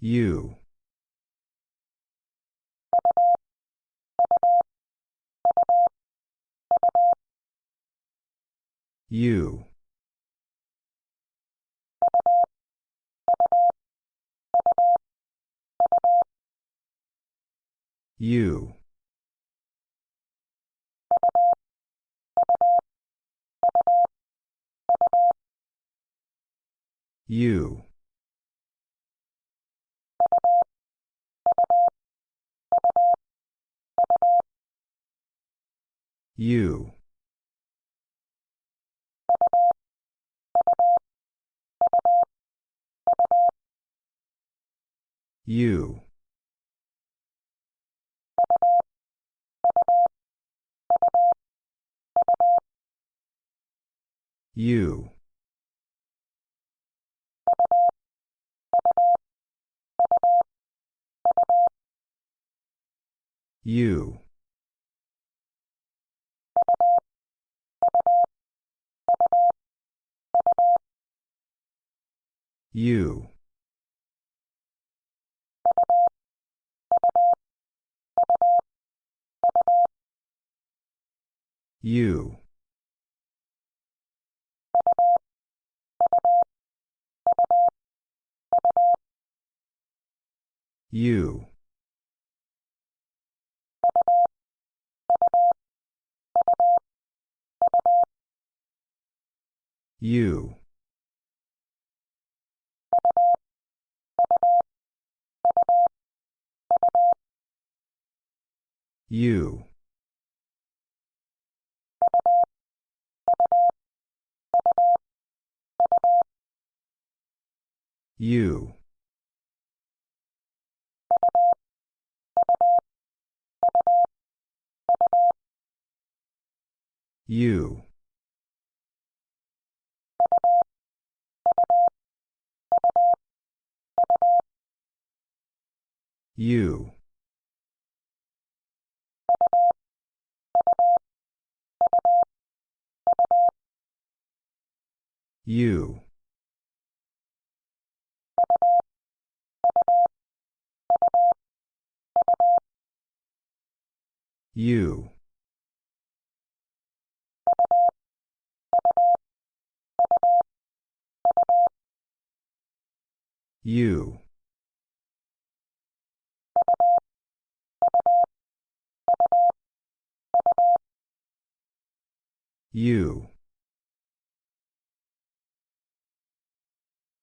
U. U. U. U. U. U. U. U. U. U. U. U. U. U. U. U. U. U. U. U.